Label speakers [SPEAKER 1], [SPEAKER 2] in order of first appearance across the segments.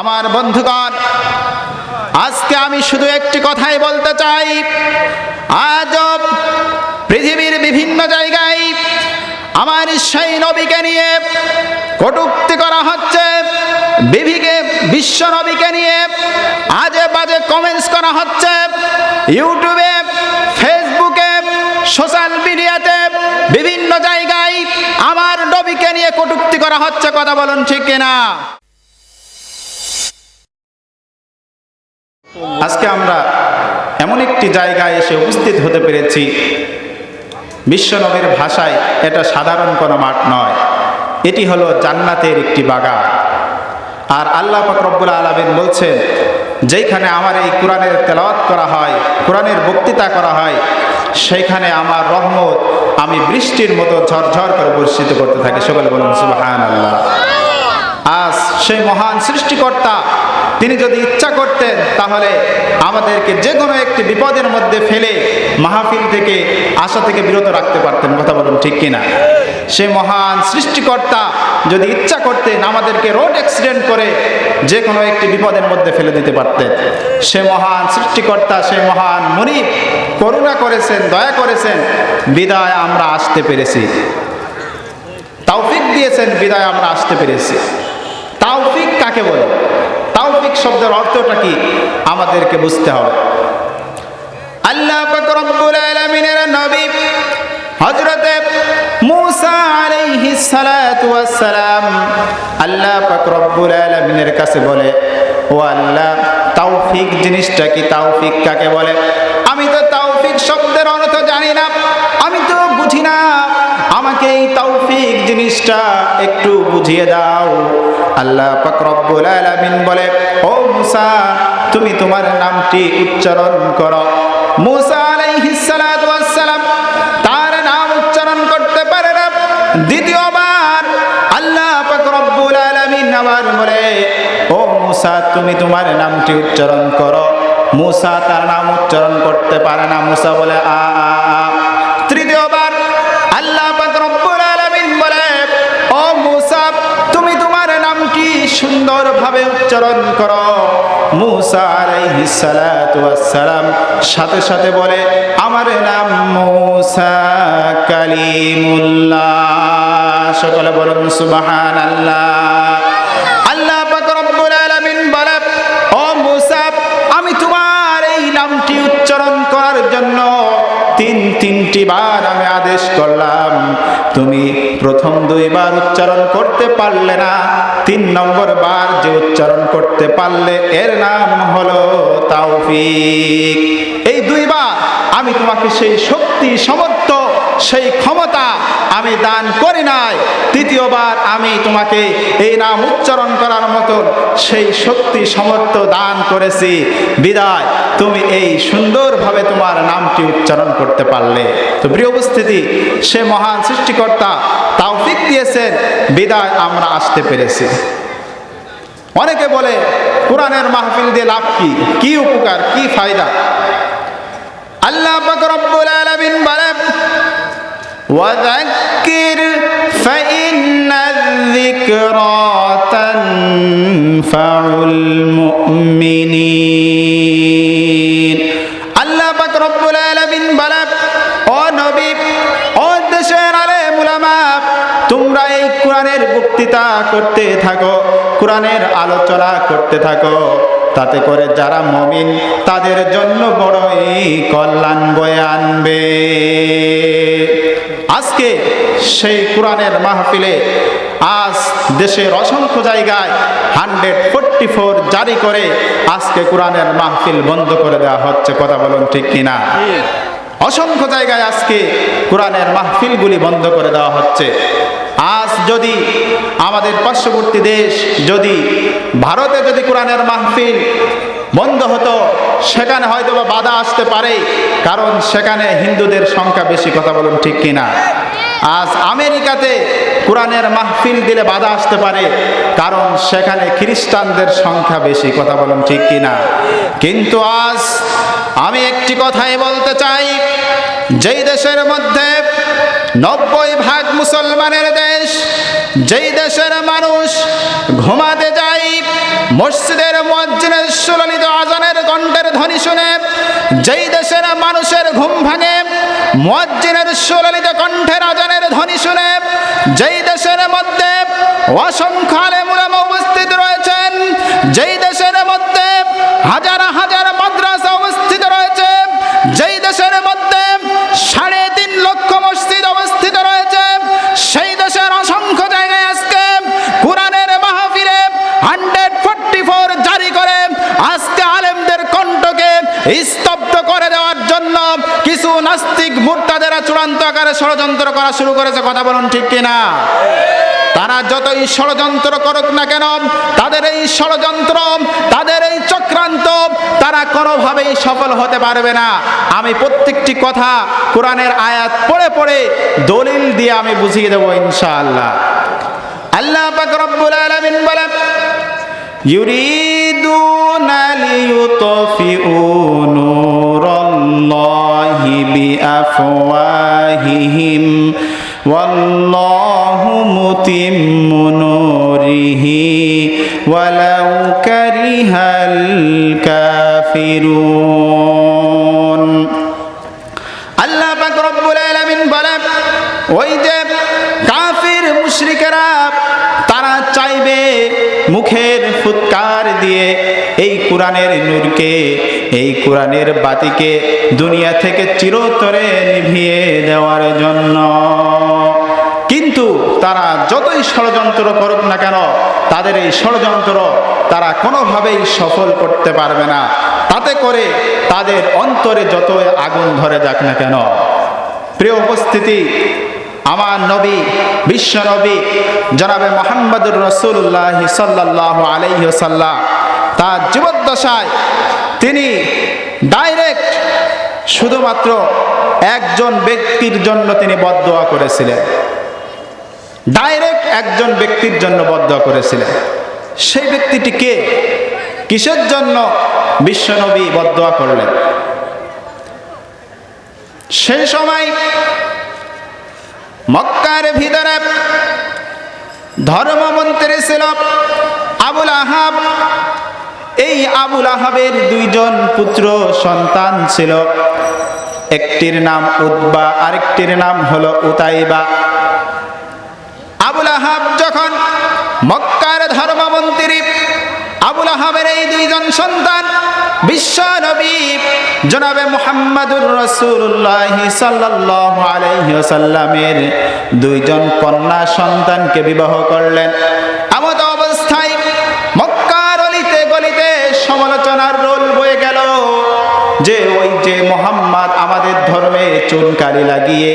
[SPEAKER 1] আমার বন্ধুগণ, আজকে আমি শুধু একটি কথাই বলতে চাই। আজ পৃথিবীর বিভিন্ন জায়গায় আমার সেই নবীকে নিয়ে কটুক্তি করা হচ্ছে। বিভিকে বিশ্ব নবীকে নিয়ে আজে বাজে কমেন্টস করা হচ্ছে। ইউটিউবে, ফেসবুকে, সোশ্যাল মিডিয়াতে বিভিন্ন জায়গায় আমার নবীকে নিয়ে কটুক্তি করা হচ্ছে। কথা বলুন ঠিক কিনা? আজকে আমরা এমন একটি জায়গায় এসে উপস্থিত হতে পেরেছি। বিশ্বনবীর ভাষায় এটা সাধারণ কোনো মাঠ নয়। এটি হলো জান্নাতের একটি বাগান। আর আল্লাহ পাক রব্বুল আলমিন বলছেন, যেইখানে আমার এই কোরআনের তেলাওয়াত করা হয়, কোরআনের বক্তৃতা করা হয়, সেইখানে আমার রহমত আমি বৃষ্টির মতো ঝরঝর করে বর্ষিত করতে থাকি। সকলে বলুন সুবাহান আল্লাহ আজ সেই মহান সৃষ্টিকর্তা তিনি যদি ইচ্ছা করতেন, তাহলে আমাদেরকে যে কোনো একটি বিপদের মধ্যে ফেলে মাহফিল থেকে, আশা থেকে বিরত রাখতে পারতেন। কথা বলুন ঠিক কিনা? সে মহান সৃষ্টিকর্তা যদি ইচ্ছা করতেন, আমাদেরকে রোড অ্যাক্সিডেন্ট করে যে কোনো একটি বিপদের মধ্যে ফেলে দিতে পারতেন। সে মহান সৃষ্টিকর্তা, সে মহান মনিব, করুণা করেছেন, দয়া করেছেন, বিদায় আমরা আসতে পেরেছি। তাওফিক দিয়েছেন, বিদায় আমরা আসতে পেরেছি। তাওফিক কাকে বলে? তাওফিক শব্দের অর্থটা কি? আমাদেরকে বুঝতে হবে। আল্লাহ রব্বুল আলামিনের নবী হযরতে মূসা আলাইহিস সালাতু ওয়াস সালাম আল্লাহ পাক রব্বুল আলামিনের কাছে বলে, ও আল্লাহ, তাওফিক জিনিসটা কি? তাওফিক কাকে বলে? আমি তো তাওফিক শব্দের অর্থ জানি না, আমি তো বুঝি না। আমাকে এই তৌফিক জিনিসটা একটু বুঝিয়ে দাও। আল্লাহ পাক রব্বুল আলামিন বলে, ও মুসা, তুমি তোমার নামটি উচ্চারণ করো। মুসা আলাইহিস সালাতু ওয়াস সালাম তার নাম উচ্চারণ করতে পারে না। দ্বিতীয়বার আল্লাহ পাক রব্বুল আলামিন আবার বলে, ও মুসা, তুমি তোমার নামটি উচ্চারণ করো। মুসা তার নাম উচ্চারণ করতে পারে না। মুসা বলে আ আ। তৃতীয়বার সুন্দরভাবে উচ্চারণ করো। মুসা আলাইহিস সালাতু সালাম সাথে সাথে বলে, আমার নাম মুসা কালিমুল্লাহ। সকলে বলুন, সুবহানাল্লাহ। তিনটি বার আমি আদেশ করলাম, তুমি প্রথম দুইবার উচ্চারণ করতে পারলে না, তিন নম্বর বার যে উচ্চারণ করতে পারলে এর নাম হলো তাওফিক। এই দুইবার আমি তোমাকে সেই শক্তি সমর্থ সেই ক্ষমতা আমি দান করি নাই। তৃতীয়বার আমি তোমাকে এই নাম উচ্চারণ করার মতন সেই শক্তি সমর্থ দান করেছি। বিদায়। তুমি এই সুন্দরভাবে তোমার নামটি উচ্চারণ করতে পারলে। তো প্রিয় উপস্থিতি, সে মহান সৃষ্টিকর্তা তাওফিক দিয়েছেন। বিদায় আমরা আসতে পেরেছি। অনেকে বলে, কোরআনের মাহফিল দিয়ে লাভ কি? কি উপকার? কি ফায়দা? আল্লাহ রব্বুল وذكر فإن الذكرى تنفع المؤمنين আল্লাহ পাক রব্বুল আলামিন বলেন ও নবী ও দেশের আলেম উলামা তোমরা এই কোরআনের বক্তৃতা করতে থাকো কোরআনের আলোচনা করতে থাকো তাতে করে যারা মমিন তাদের জন্য বড়ই কল্যাণ বয়ে আনবে আজকে সেই কোরআনের মাহফিলে আজ দেশের অসংখ্য জায়গায় হান্ড্রেড ফোরটি ফোর জারি করে আজকে কোরআনের মাহফিল বন্ধ করে দেওয়া হচ্ছে। কথা বলুন ঠিক কিনা? অসংখ্য জায়গায় আজকে কোরআনের মাহফিলগুলি বন্ধ করে দেওয়া হচ্ছে। আজ যদি আমাদের পার্শ্ববর্তী দেশ যদি ভারতে যদি কোরআনের মাহফিল বন্ধ হতো, সেখানে হয়তো বা বাধা আসতে পারে, কারণ সেখানে হিন্দুদের সংখ্যা বেশি, কথা বলুন ঠিক কিনা। আজ আমেরিকাতে কোরআনের মাহফিল দিলে বাধা আসতে পারে, কারণ সেখানে খ্রিস্টানদের সংখ্যা বেশি, কথা বলুন ঠিক কিনা। কিন্তু আজ আমি একটি কথাই বলতে চাই, যেই দেশের মধ্যে নব্বই ভাগ মুসলমানের দেশ, যেই দেশের মানুষ ঘুমাতে যায় মসজিদের মজ্জিনে সুললিত আজানের কণ্ঠের ধ্বনি শুনে যেই দেশের মানুষের ঘুম ভাঙে মজ্জিনের সুললিত কণ্ঠের আজানের ধ্বনি শুনে যেই দেশের মধ্যে অসংখ্য আলেমুলামা উপস্থিত রয়েছেন, যেই দেশের মধ্যে হাজার হাজার আকারে ষড়যন্ত্র করা শুরু করেছে, কথা বলুন ঠিক কিনা? তারা যতই ষড়যন্ত্র করুক না কেন, তাদের এই ষড়যন্ত্র, তাদের এই চক্রান্ত, তারা কোনোভাবেই সফল হতে পারবে না। আমি প্রত্যেকটি কথা কোরআনের আয়াত পড়ে পড়ে দলিল দিয়ে আমি বুঝিয়ে দেবো ইনশাআল্লাহ। আল্লাহ পাক রব্বুল আলামিন বলেন, ইউরিদুনা লিইউতফিউ بأفواههم والله متم نوره ولو كره الكافرون আল্লাহ পাক রব্বুল আলামিন বলেন ওই যে কাফির মুশরিকেরা তারা চাইবে মুখের ফুৎকার দিয়ে এই কোরআনের নূরকে এই কোরআনের বাতিকে দুনিয়া থেকে চিরতরে নিভিয়ে দেওয়ার জন্য। কিন্তু তারা যতই ষড়যন্ত্র করুক না কেন, তাদের এই ষড়যন্ত্র তারা কোনোভাবেই সফল করতে পারবে না। তাতে করে তাদের অন্তরে যত আগুন ধরে যাক না কেন, প্রিয় উপস্থিতি, আমার নবী, বিশ্ব নবী, জনাবে মোহাম্মদুর রসুল্লাহ সাল্লাহ আলাইসাল্লাম তার জীবদ্দশায় তিনি ডাইরেক্ট শুধুমাত্র একজন ব্যক্তির জন্য তিনি বদদোয়া করেছিলেন। ডাইরেক্ট একজন ব্যক্তির জন্য বদদোয়া করেছিলেন। সেই ব্যক্তিটি কে? কিসের জন্য বিশ্বনবী বদদোয়া করলেন? সেই সময় মক্কার ভিতরে ধর্মমন্ত্রী ছিল আবুল আহাব। এই আবুল আহাবের দুইজন পুত্র সন্তান ছিল। একটির নাম উদ্বা আরেকটির নাম হলো উতাইবা। আবুল আহাব যখন মক্কার ধর্মমন্ত্রী, আবুল আহাবের এই দুইজন সন্তান বিশ্ব নবী জনাবে মুহাম্মাদুর রসুল্লাহ ওয়াসাল্লামের দুইজন কন্যা সন্তানকে বিবাহ করলেন। আমাদের ধর্মে চুনকালি লাগিয়ে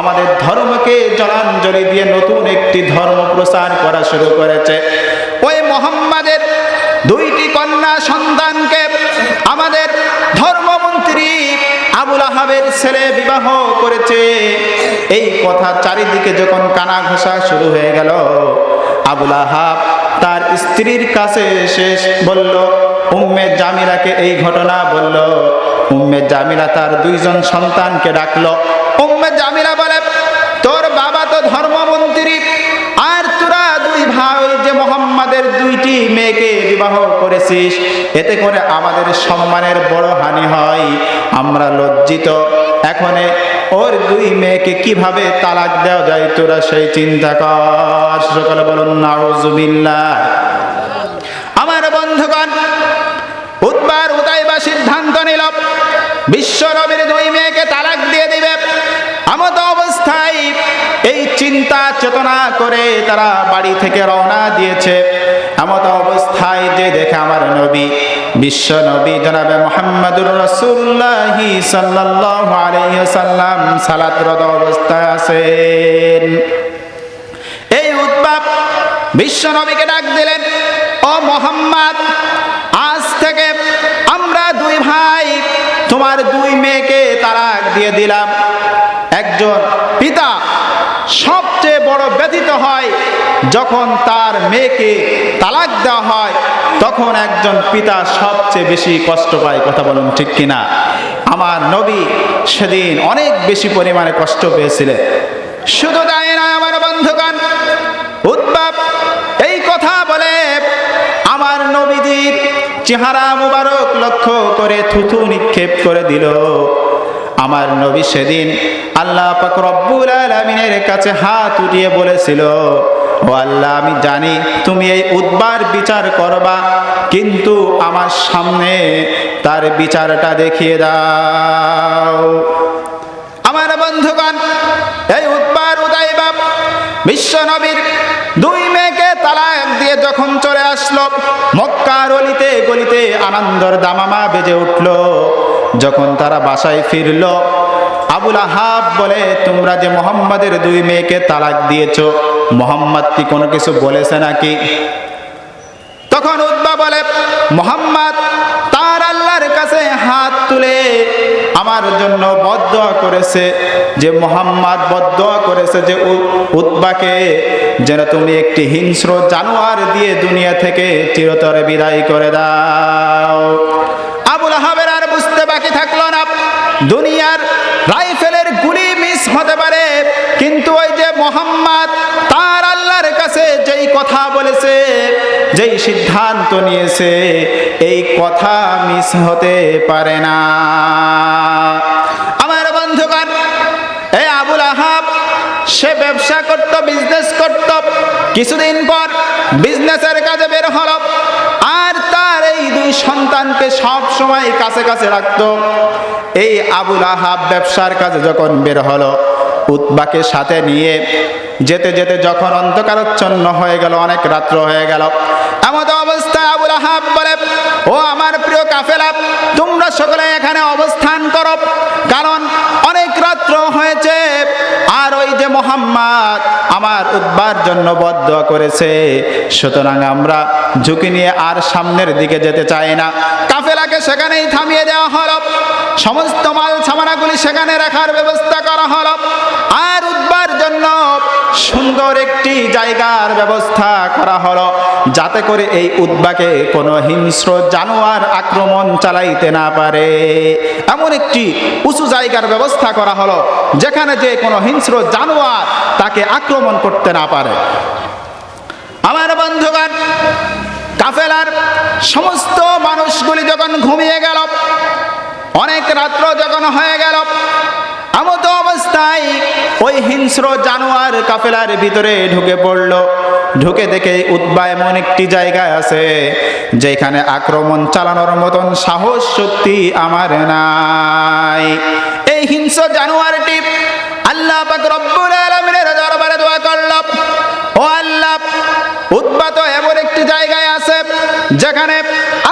[SPEAKER 1] আমাদের ধর্মকে জলাঞ্জলি দিয়ে নতুন একটি ধর্ম প্রচার করা শুরু করেছে। ওই মোহাম্মদের দুইটি কন্যা সন্তানকে আমাদের ধর্মমন্ত্রী আবুল আহাবের ছেলে বিবাহ করেছে। এই কথা চারিদিকে যখন কানা ঘোষা শুরু হয়ে গেল, আবুল আহাব তার স্ত্রীর কাছে শেষ বলল উম্মে জামিলাকে এই ঘটনা বলল। উম্মে জামিলা তার দুইজন সন্তানকে ডাকলো। উম্মে জামিলা বলে, তোর বাবা তো ধর্মমন্ত্রী, আর তোরা দুই ভাই যে মোহাম্মদের দুইটি মেয়েকে বিবাহ করেছিস, এতে করে আমাদের সম্মানের বড় হানি হয়। আমরা লজ্জিত। এখন ওর দুই মেয়েকে কীভাবে তালাক দেওয়া যায় তোরা সেই চিন্তা কর। সকলে বলুন, নাউজুবিল্লাহ। বন্ধুগণ উদ্বার উদয়বা সিদ্ধান্ত নিল, বিশ্ব নবীর দুই মেয়েকে তালাক দিয়ে দিবে। আমত অবস্থায় এই চিন্তা চেতনা করে তারা বাড়ি থেকে রওনা দিয়েছে। এমত অবস্থায় যে দেখে আমার নবী, বিশ্ব নবী জনাবে মোহাম্মদুর রসুল্লাহ সাল্লাহ আলাইসাল্লাম সালাতরত অবস্থায় আছেন। এই উদ্বাব বিশ্ব নবীকে ডাক দিলেন। মোহাম্মদ, আজ থেকে আমরা দুই ভাই, তোমার দুই মেয়েকে তালাক দিয়ে দিলাম। একজন পিতা সবচেয়ে বড় ব্যথিত হয় যখন তার মেয়েকে তালাক দেওয়া হয়, তখন একজন পিতা সবচেয়ে বেশি কষ্ট পায়, কথা বলুন ঠিক কিনা? আমার নবী সেদিন অনেক বেশি পরিমাণে কষ্ট পেয়েছিলেন। শুধু তাই নয়, আমার বন্ধুগণ উদ্বাব নবীজির চেহারা মুবারক লক্ষ্য করে থুথু নিক্ষেপ করে দিল। আমার নবী সেদিন আল্লাহ পাক রব্বুল আলামিনের কাছে হাত উঠিয়ে বলেছিল, ও আল্লাহ, আমি জানি তুমি এই উদ্বার বিচার করবা, কিন্তু আমার সামনে তার বিচারটা দেখিয়ে দাও। আমার বন্ধুগণ, এই উদ্বার উদয় বাপ বিশ্ব নবীর দুই মেয়েকে তালাক দিয়ে যখন চলে আসলো, মক্কার অলিতে গলিতে আনন্দর দামামা বেজে উঠল। যখন তারা বাসায় ফিরল, আবুল আহাব বলে, তোমরা যে মোহাম্মদের দুই মেয়েকে তালাক দিয়েছ, মোহাম্মদ কি কোনো কিছু বলেছে নাকি? তখন উদ্বা বলে, মোহাম্মদ, তার আল্লাহর কাছে হাত তুলে আমার জন্য বদয়া করেছে, যে মোহাম্মদ বদয়া করেছে যে উদ্বাকে যেন তুমি একটি হিংস্র জানোয়ার দিয়ে দুনিয়া থেকে চিরতরে বিদায় করে দাও। আবুল আহাবের আর বুঝতে বাকি থাকল না। দুনিয়ার রাইফেলের গুলি মিস হতে পারে, কিন্তু ওই যে মোহাম্মদ, তার আল্লাহর কাছে যেই কথা বলেছে, যেই সিদ্ধান্ত নিয়েছে, এই কথা মিস হতে পারে না আমার বন্ধুগণ এই আবুল আহাব সে ব্যবসা করত বিজনেস করত। কিছুদিন পর বিজনেসের কাজে বের হল। আর তার এই দুই সন্তানকে সব সময় কাছে কাছে রাখত। এই আবুল আহাব ব্যবসার কাজে যখন বের হলো উৎবাকে সাথে নিয়ে যেতে যেতে যখন অন্ধকারচ্ছন্ন হয়ে গেল, অনেক রাত্র হয়ে গেল এমন অবস্থায় আবুল আহাব বলে, ও আমার প্রিয় কাফেলা, তোমরা সকলে এখানে অবস্থান করো। কারণ যে মোহাম্মদ আমার উদ্বার জন্য বদ্ধ করেছে। সুতরাং আমরা ঝুঁকি নিয়ে আর সামনের দিকে যেতে চাই না। কাফেলাকে সেখানেই থামিয়ে দেওয়া হল। সমস্ত মাল সামানাগুলি সেখানে রাখার ব্যবস্থা করা হল। আর উদ্বার জন্য সুন্দর একটি জায়গার ব্যবস্থা করা হলো। যাতে করে এই উদ্বাকে কোনো হিংস্র জানোয়ার আক্রমণ চালাইতে না পারে। এমন একটি উঁচু জায়গার ব্যবস্থা করা হলো, যেখানে যে কোনো হিংস্র জানোয়ার তাকে আক্রমণ করতে না পারে। আমার বন্ধুগণ, কাফেলার সমস্ত মানুষগুলি যখন ঘুমিয়ে গেল, অনেক রাত্র যখন হয়ে গেল এমতো অবস্থায় ওই হিংস্র জানোয়ার কাফেলার ভিতরে ঢুকে পড়ল। ঢুকে দেখে উদ্বা এমন একটি জায়গায় আছে, যেখানে আক্রমণ চালানোর মতন সাহস শক্তি আমার নাই। এই হিংস্র জানোয়ারটি আল্লাহ দরবারে দোয়া করল। ও আল্লাহ উদ্বাত এমন একটি জায়গায় যেখানে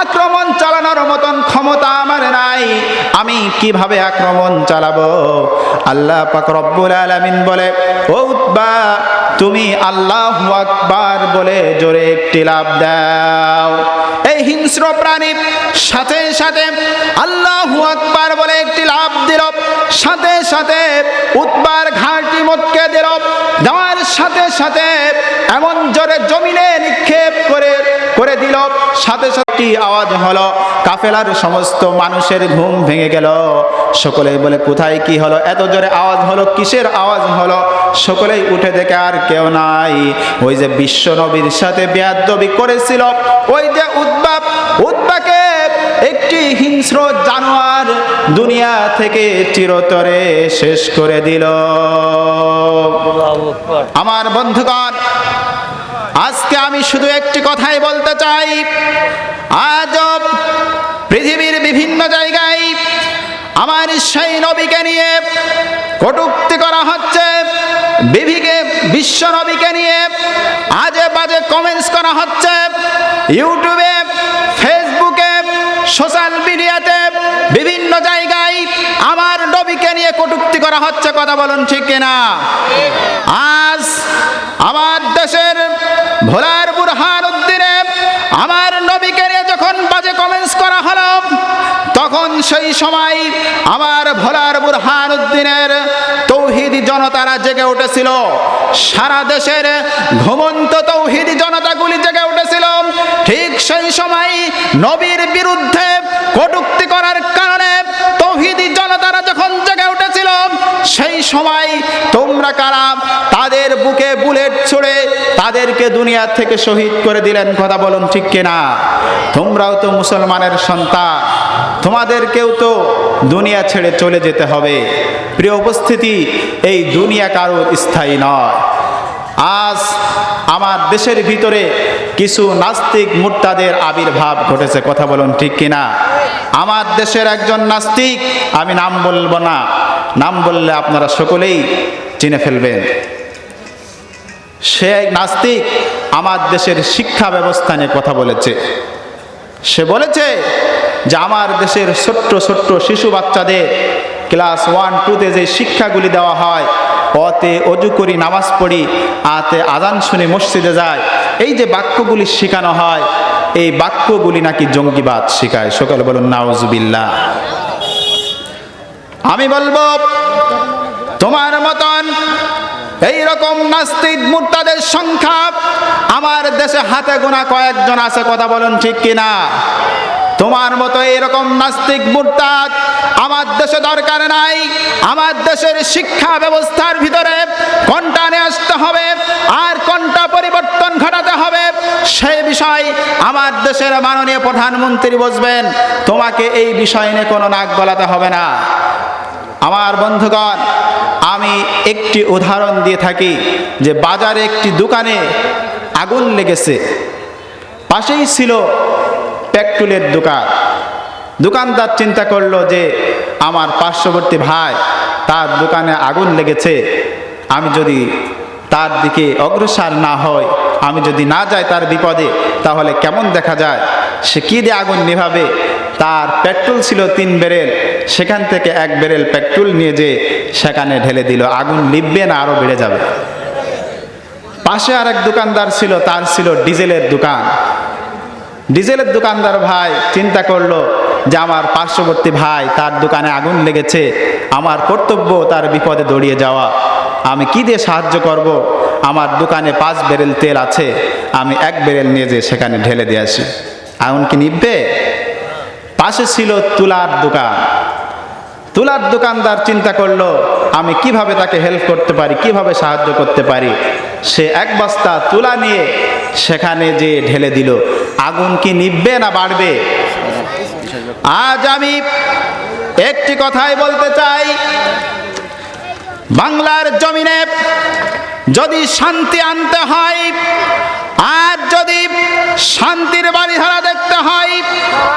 [SPEAKER 1] আক্রমণ চালানোর মতন ক্ষমতা আমার নাই, আমি কীভাবে আক্রমণ চালাবো? আল্লাহ পাক রব্বুল আলামিন বলে, ও উদ্বা তুমি আল্লাহ আকবার বলে জোরে একটি লাভ দাও। এই হিংস্র প্রাণী সাথে সাথে আল্লাহ আকবার বলে একটি লাভ দিল। সাথে সাথে উৎবার ঘাটি মটকে দিল। দেওয়ার সাথে সাথে এমন জোরে জমিনে নিক্ষেপ করে করে দিল। সাথে সাথে আওয়াজ হলো। কাফেলার সমস্ত মানুষের ঘুম ভেঙে গেল। সকলেই বলে কোথায় কি হলো? এত জোরে আওয়াজ হলো? কিসের আওয়াজ হলো? সকলেই উঠে দেখে আর কেউ নাই। ওই যে বিশ্ব নবীর সাথে বেয়াদবি করেছিল। ওই যে উদ্বাপ উদ্বাকে একটি হিংস্র জানোয়ার দুনিয়া থেকে চিরতরে শেষ করে দিল। আমার বন্ধুগণ আজকে আমি শুধু একটি কথাই বলতে চাই। আজ পৃথিবীর বিভিন্ন জায়গায় আমার সেই নবীকে নিয়ে কটুক্তি করা হচ্ছে। বিভিকে বিশ্ব নবীকে নিয়ে আজে বাজে কমেন্টস করা হচ্ছে। ইউটিউবে, ফেসবুকে, সোশ্যাল মিডিয়াতে বিভিন্ন জায়গায় আমার নবীকে নিয়ে কটুক্তি করা হচ্ছে। কথা বলুন ঠিক কিনা? আজ আমার দেশের ভোলার বুরহান উদ্দিনে আমার নবীকে যখন বাজে কমেন্টস করা হলো, তখন সেই সময় আমার ভোলার বুরহান উদ্দিনের তৌহিদি জনতারা জেগে উঠেছিল। সারা দেশের ঘুমন্ত তৌহিদি জনতাগুলি জেগে উঠেছিল। ঠিক সেই সময় নবীর বিরুদ্ধে কটুক্তি করার কারণে তৌহিদি জনতারা যখন জেগে উঠেছিল, সেই সময় তোমরা কারা তাদের বুকে বুলেট ছুড়ে তাদেরকে দুনিয়া থেকে শহীদ করে দিলেন। কথা বলুন ঠিক কিনা? তোমরাও তো মুসলমানের সন্তান। তোমাদেরকেও তো দুনিয়া ছেড়ে চলে যেতে হবে। প্রিয় উপস্থিতি, এই দুনিয়া কারোর স্থায়ী নয়। আজ আমার দেশের ভিতরে কিছু নাস্তিক মুর্তাদের আবির্ভাব ঘটেছে। কথা বলুন ঠিক কিনা? আমার দেশের একজন নাস্তিক, আমি নাম বলব না। নাম বললে আপনারা সকলেই চিনে ফেলবেন। সে নাস্তিক আমার দেশের শিক্ষা ব্যবস্থা নিয়ে কথা বলেছে। সে বলেছে যে আমার দেশের ছোট্ট ছোট্ট শিশু বাচ্চাদের ক্লাস ওয়ান টুতে যে শিক্ষাগুলি দেওয়া হয়, অতে অজু করি, নামাজ পড়ি, আতে আজান শুনে, মসজিদে যায় এই যে বাক্যগুলি শেখানো হয়, এই বাক্যগুলি নাকি জঙ্গিবাদ শেখায়। সকালে বলুন, নাউজুবিল্লাহ। আমি বলব, তোমার মতন এই রকম নাস্তিক মুর্তাদের সংখ্যা আমার দেশে হাতে গোনা কয়েকজন আছে, কথা বলুন ঠিক কিনা? তোমার মতো এরকম নাস্তিক মুরতাদ আমার দেশে দরকার নাই, আমার দেশের শিক্ষা ব্যবস্থার ভিতরে কোনটা নিয়ে আসতে হবে আর কোনটা পরিবর্তন ঘটাতে হবে, সেই বিষয় আমার দেশের মাননীয় প্রধানমন্ত্রী বসবেন। তোমাকে এই বিষয় নিয়ে কোনো নাক গলাতে হবে না। আমার বন্ধুগণ, আমি একটি উদাহরণ দিয়ে থাকি যে বাজারে একটি দোকানে আগুন লেগেছে। পাশেই ছিল পেট্রোলের দোকান। দোকানদার চিন্তা করল যে আমার পার্শ্ববর্তী ভাই তার দোকানে আগুন লেগেছে। আমি যদি তার দিকে অগ্রসর না হয় আমি যদি না যাই তার বিপদে, তাহলে কেমন দেখা যায়? সে কী দিয়ে আগুন নেভাবে? তার পেট্রোল ছিল তিন বেরেল। সেখান থেকে এক বেরেল পেট্রোল নিয়ে যে সেখানে ঢেলে দিল। আগুন লিখবে না আরও বেড়ে যাবে। পাশে আর এক দোকানদার ছিল, তার ছিল ডিজেলের দোকান। ডিজেলের দোকানদার ভাই চিন্তা করল যে আমার পার্শ্ববর্তী ভাই তার দোকানে আগুন লেগেছে, আমার কর্তব্য তার বিপদে দৌড়িয়ে যাওয়া। আমি কি দিয়ে সাহায্য করব? আমার দোকানে পাঁচ বেরেল তেল আছে, আমি এক বেরেল নিয়ে যে সেখানে ঢেলে দিয়ে আসি। আগুন কি নিববে পাশে ছিল তুলার দোকান। তুলার দোকানদার চিন্তা করল, আমি কীভাবে তাকে হেল্প করতে পারি, কীভাবে সাহায্য করতে পারি? সে এক বস্তা তুলা নিয়ে সেখানে যে ঢেলে দিল। আগুন কি নিববে না বাড়বে? আজ আমি একটি কথাই বলতে চাই। বাংলার জমিনে যদি শান্তি আনতে হয় আর যদি শান্তির বাড়িধারা দেখতে হয়,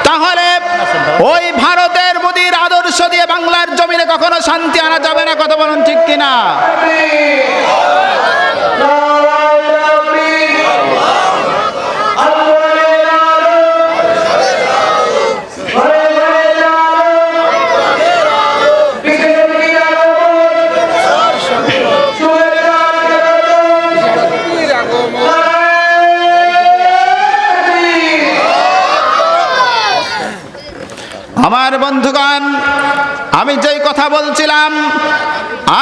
[SPEAKER 1] তাহলে ওই ভারতের মোদীর আদর্শ দিয়ে বাংলার জমিনে কখনো শান্তি আনা যাবে না, কথা বলুন ঠিক কিনা? বন্ধুগণ, আমি যেই কথা বলছিলাম,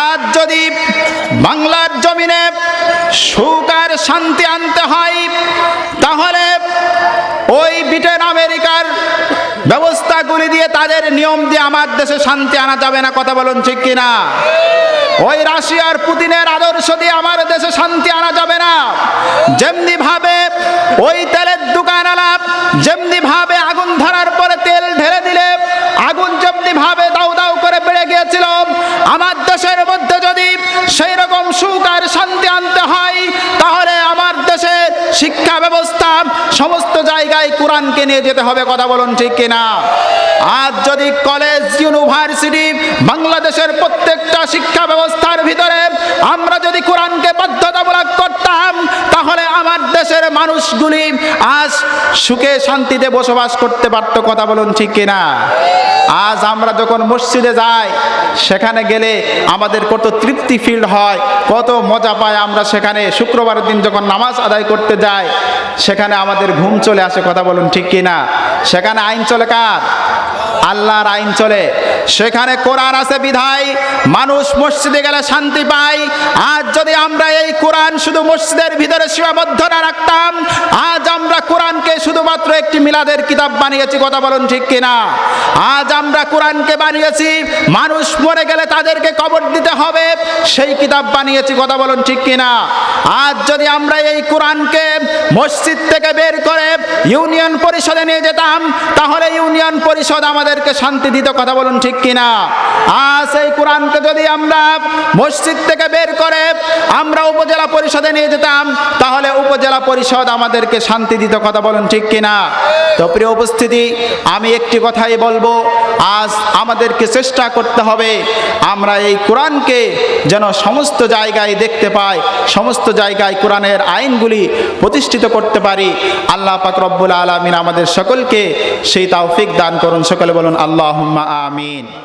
[SPEAKER 1] আজ যদি বাংলার জমিনে সুখ আর শান্তি আনতে হয়, তাহলে ওই ব্রিটেন, আমেরিকার ব্যবস্থাগুলি দিয়ে তাদের নিয়ম দিয়ে আমার দেশে শান্তি আনা যাবে না, কথা বলুন ঠিক কিনা? ওই রাশিয়ার পুতিনের আদর্শ দিয়ে আমার দেশে শান্তি আনা যাবে না। যেমনি ভাবে ওই তেলের দোকান আলাপ যেমনি ভাবে আগুন ধরার পরে তেল ঢেলে দিলে আগুন যেমনি ভাবে দাউ দাউ করে বেড়ে গিয়েছিল আমার দেশের মধ্যে যদি সেই রকম সুখ আর শান্তি আনতে হয় তাহলে আমার দেশের শিক্ষা ব্যবস্থা সমস্ত জায়গায় কোরআনকে নিয়ে যেতে হবে, কথা বলুন ঠিক কিনা? আজ যদি কলেজ ইউনিভার্সিটি বাংলাদেশের প্রত্যেকটা শিক্ষা ব্যবস্থার ভিতরে আমরা যদি কোরআনকে বাধ্যতামূলক করতাম, তাহলে আমার দেশের মানুষগুলি আজ সুখে শান্তিতে বসবাস করতে পারতো, কথা বলুন ঠিক কিনা? আজ আমরা যখন মসজিদে যাই, সেখানে গেলে আমাদের কত তৃপ্তি ফিল হয়, কত মজা পায় আমরা সেখানে। শুক্রবারের দিন যখন নামাজ আদায় করতে যাই, সেখানে আমাদের ঘুম চলে আসে, কথা বলুন ঠিক কিনা? সেখানে আইন চলে কার? আল্লাহর আইন চলে। সেখানে কোরআন আছে বিধায়, মানুষ মসজিদে গেলে শান্তি পায়। আজ যদি আমরা এই কোরআন শুধু মসজিদের ভিতরে সীমাবদ্ধ না রাখতাম, আজ আমরা কোরআনকে শুধুমাত্র একটি মিলাদের কিতাব বানিয়েছি, কথা বলুন ঠিক কিনা? আজ আমরা কোরআনকে বানিয়েছি, মানুষ মরে গেলে তাদেরকে কবর দিতে হবে, সেই কিতাব বানিয়েছি, কথা বলুন ঠিক কিনা? আজ যদি আমরা এই কোরআনকে মসজিদ থেকে বের করে ইউনিয়ন পরিষদে নিয়ে যেতাম, তাহলে ইউনিয়ন পরিষদ আমাদেরকে শান্তি দিত, কথা বলুন ঠিক কিনা? আজ এই কোরআনকে যদি আমরা মসজিদ থেকে বের করে আমরা উপজেলা পরিষদে নিয়ে যেতাম, তাহলে উপজেলা পরিষদ আমাদেরকে শান্তি দিত, কথা বলুন ঠিক কিনা? তো প্রিয় উপস্থিতি, আমি একটি কথাই বলব, আজ আমাদেরকে চেষ্টা করতে হবে আমরা এই কোরআনকে যেন সমস্ত জায়গায় দেখতে পাই, সমস্ত জায়গায় কোরআনের আইনগুলি প্রতিষ্ঠিত করতে পারি। আল্লাহ পাক রব্বুল আলমিন আমাদের সকলকে সেই তাওফিক দান করুন। সকলে বলুন আল্লাহ আমিন